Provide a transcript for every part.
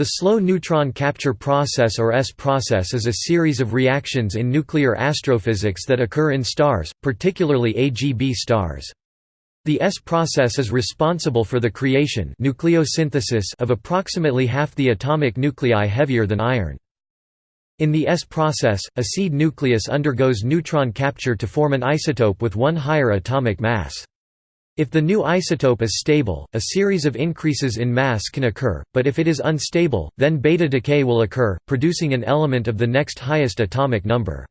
The slow neutron capture process or S process is a series of reactions in nuclear astrophysics that occur in stars, particularly AGB stars. The S process is responsible for the creation nucleosynthesis of approximately half the atomic nuclei heavier than iron. In the S process, a seed nucleus undergoes neutron capture to form an isotope with one higher atomic mass. If the new isotope is stable, a series of increases in mass can occur, but if it is unstable, then beta decay will occur, producing an element of the next highest atomic number.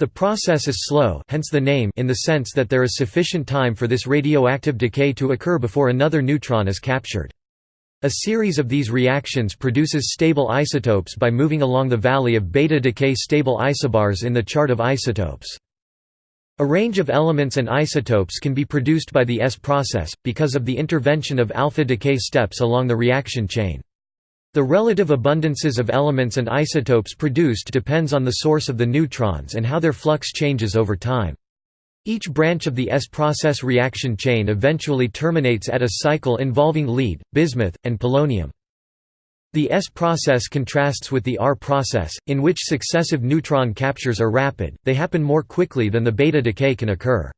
The process is slow hence the name in the sense that there is sufficient time for this radioactive decay to occur before another neutron is captured. A series of these reactions produces stable isotopes by moving along the valley of beta decay stable isobars in the chart of isotopes. A range of elements and isotopes can be produced by the S process, because of the intervention of alpha decay steps along the reaction chain. The relative abundances of elements and isotopes produced depends on the source of the neutrons and how their flux changes over time. Each branch of the S-process reaction chain eventually terminates at a cycle involving lead, bismuth, and polonium. The S process contrasts with the R process, in which successive neutron captures are rapid, they happen more quickly than the beta decay can occur.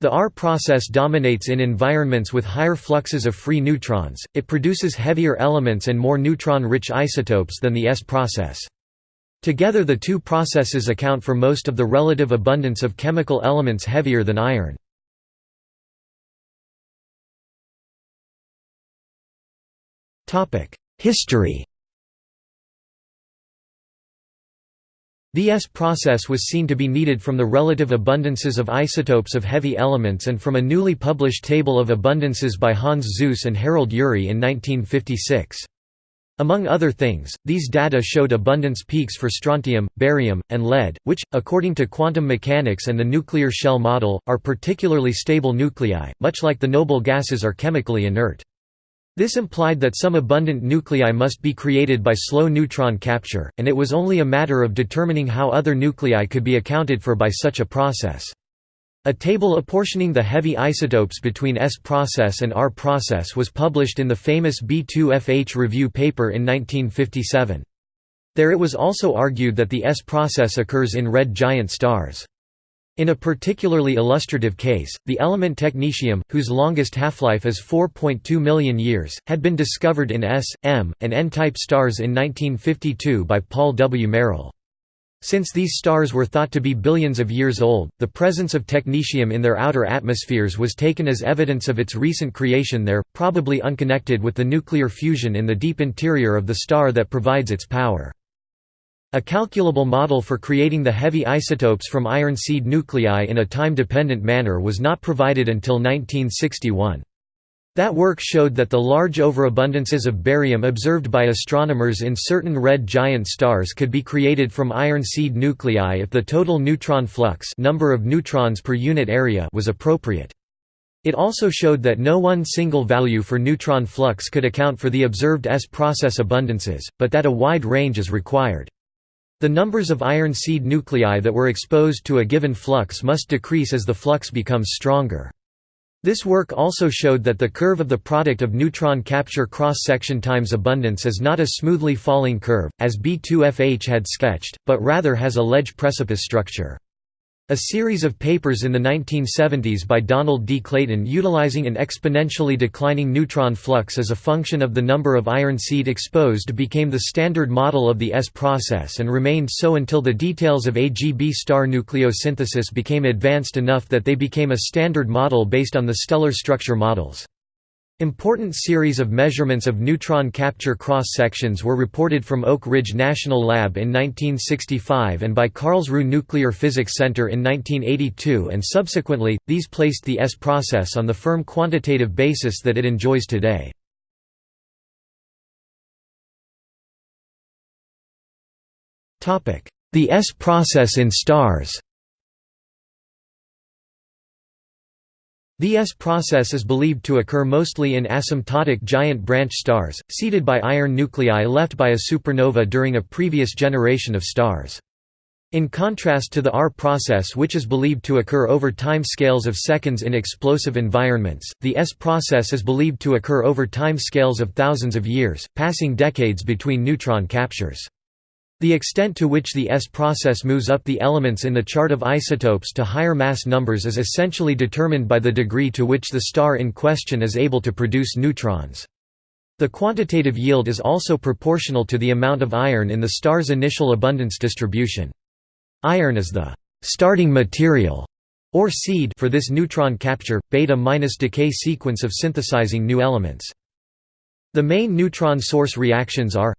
The R process dominates in environments with higher fluxes of free neutrons, it produces heavier elements and more neutron-rich isotopes than the S process. Together the two processes account for most of the relative abundance of chemical elements heavier than iron. History The S process was seen to be needed from the relative abundances of isotopes of heavy elements and from a newly published table of abundances by Hans Suess and Harold Urey in 1956. Among other things, these data showed abundance peaks for strontium, barium, and lead, which, according to quantum mechanics and the nuclear shell model, are particularly stable nuclei, much like the noble gases are chemically inert. This implied that some abundant nuclei must be created by slow neutron capture, and it was only a matter of determining how other nuclei could be accounted for by such a process. A table apportioning the heavy isotopes between S process and R process was published in the famous B2FH review paper in 1957. There it was also argued that the S process occurs in red giant stars. In a particularly illustrative case, the element technetium, whose longest half-life is 4.2 million years, had been discovered in S, M, and N-type stars in 1952 by Paul W. Merrill. Since these stars were thought to be billions of years old, the presence of technetium in their outer atmospheres was taken as evidence of its recent creation there, probably unconnected with the nuclear fusion in the deep interior of the star that provides its power. A calculable model for creating the heavy isotopes from iron seed nuclei in a time-dependent manner was not provided until 1961. That work showed that the large overabundances of barium observed by astronomers in certain red giant stars could be created from iron seed nuclei if the total neutron flux number of neutrons per unit area was appropriate. It also showed that no one single value for neutron flux could account for the observed S process abundances, but that a wide range is required. The numbers of iron seed nuclei that were exposed to a given flux must decrease as the flux becomes stronger. This work also showed that the curve of the product of neutron capture cross-section times abundance is not a smoothly falling curve, as B2FH had sketched, but rather has a ledge precipice structure. A series of papers in the 1970s by Donald D. Clayton utilizing an exponentially declining neutron flux as a function of the number of iron seed exposed became the standard model of the S process and remained so until the details of AGB star nucleosynthesis became advanced enough that they became a standard model based on the stellar structure models. Important series of measurements of neutron capture cross-sections were reported from Oak Ridge National Lab in 1965 and by Karlsruhe Nuclear Physics Center in 1982 and subsequently, these placed the S process on the firm quantitative basis that it enjoys today. The S process in stars The S process is believed to occur mostly in asymptotic giant branch stars, seeded by iron nuclei left by a supernova during a previous generation of stars. In contrast to the R process which is believed to occur over time scales of seconds in explosive environments, the S process is believed to occur over time scales of thousands of years, passing decades between neutron captures. The extent to which the S process moves up the elements in the chart of isotopes to higher mass numbers is essentially determined by the degree to which the star in question is able to produce neutrons. The quantitative yield is also proportional to the amount of iron in the star's initial abundance distribution. Iron is the starting material or seed for this neutron capture beta minus decay sequence of synthesizing new elements. The main neutron source reactions are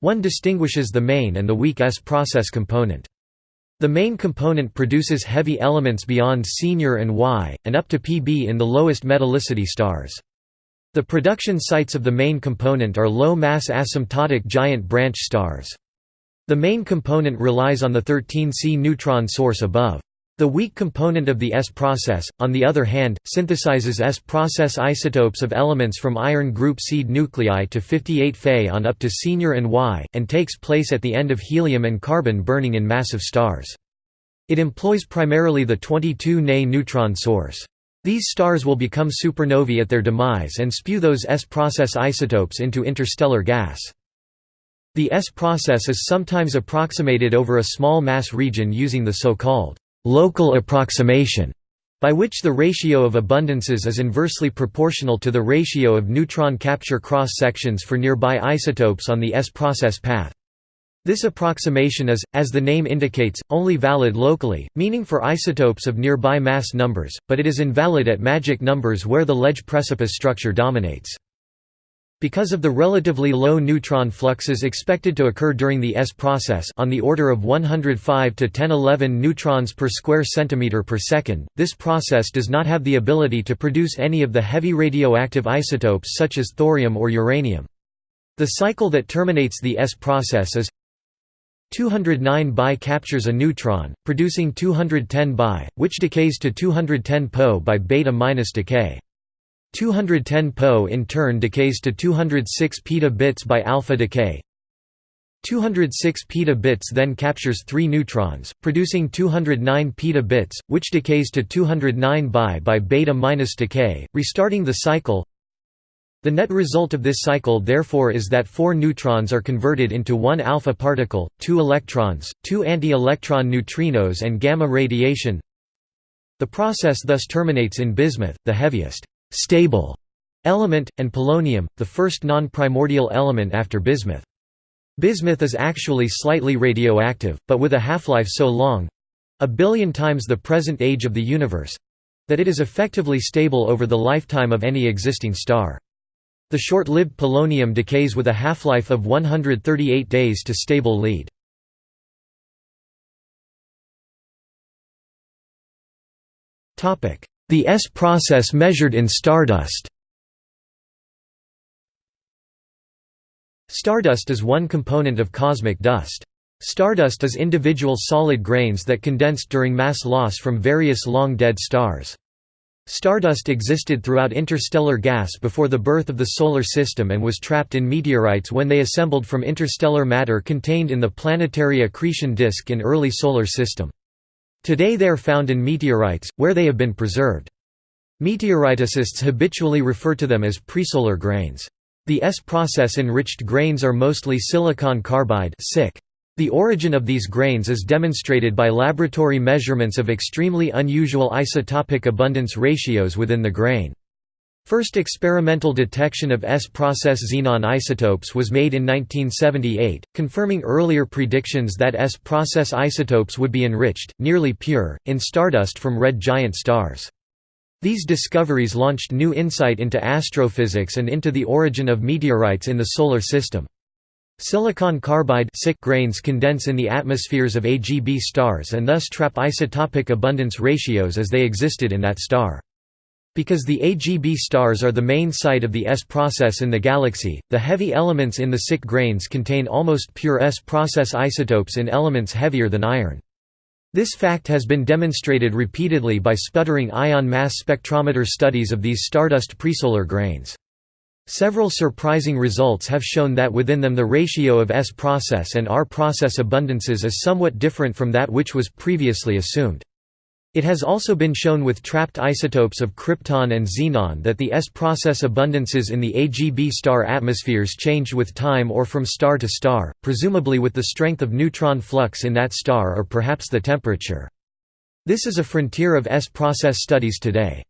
one distinguishes the main and the weak S process component. The main component produces heavy elements beyond senior and Y, and up to Pb in the lowest metallicity stars. The production sites of the main component are low-mass asymptotic giant branch stars. The main component relies on the 13C neutron source above. The weak component of the S process, on the other hand, synthesizes S process isotopes of elements from iron group seed nuclei to 58 Fe on up to senior and Y, and takes place at the end of helium and carbon burning in massive stars. It employs primarily the 22 Ne neutron source. These stars will become supernovae at their demise and spew those S process isotopes into interstellar gas. The S process is sometimes approximated over a small mass region using the so-called local approximation, by which the ratio of abundances is inversely proportional to the ratio of neutron capture cross-sections for nearby isotopes on the S process path. This approximation is, as the name indicates, only valid locally, meaning for isotopes of nearby mass numbers, but it is invalid at magic numbers where the ledge precipice structure dominates. Because of the relatively low neutron fluxes expected to occur during the S process on the order of 105 to 1011 neutrons per square centimeter per second, this process does not have the ability to produce any of the heavy radioactive isotopes such as thorium or uranium. The cycle that terminates the S process is 209 Bi captures a neutron, producing 210 Bi, which decays to 210 Po by beta-decay. 210 Po in turn decays to 206 peta-bits by alpha decay. 206 peta-bits then captures 3 neutrons, producing 209 peta-bits, which decays to 209 Bi by beta minus decay, restarting the cycle. The net result of this cycle therefore is that 4 neutrons are converted into 1 alpha particle, 2 electrons, 2 anti-electron neutrinos and gamma radiation. The process thus terminates in bismuth, the heaviest stable element, and polonium, the first non-primordial element after bismuth. Bismuth is actually slightly radioactive, but with a half-life so long—a billion times the present age of the universe—that it is effectively stable over the lifetime of any existing star. The short-lived polonium decays with a half-life of 138 days to stable lead. The S process measured in stardust Stardust is one component of cosmic dust. Stardust is individual solid grains that condensed during mass loss from various long-dead stars. Stardust existed throughout interstellar gas before the birth of the Solar System and was trapped in meteorites when they assembled from interstellar matter contained in the planetary accretion disk in early Solar System. Today they are found in meteorites, where they have been preserved. Meteoriticists habitually refer to them as presolar grains. The S process enriched grains are mostly silicon carbide The origin of these grains is demonstrated by laboratory measurements of extremely unusual isotopic abundance ratios within the grain. First experimental detection of S-process xenon isotopes was made in 1978, confirming earlier predictions that S-process isotopes would be enriched, nearly pure, in stardust from red giant stars. These discoveries launched new insight into astrophysics and into the origin of meteorites in the Solar System. Silicon carbide grains condense in the atmospheres of AGB stars and thus trap isotopic abundance ratios as they existed in that star. Because the AGB stars are the main site of the S process in the galaxy, the heavy elements in the SiC grains contain almost pure S process isotopes in elements heavier than iron. This fact has been demonstrated repeatedly by sputtering ion mass spectrometer studies of these stardust presolar grains. Several surprising results have shown that within them the ratio of S process and R process abundances is somewhat different from that which was previously assumed. It has also been shown with trapped isotopes of krypton and xenon that the S-process abundances in the AGB star atmospheres changed with time or from star to star, presumably with the strength of neutron flux in that star or perhaps the temperature. This is a frontier of S-process studies today.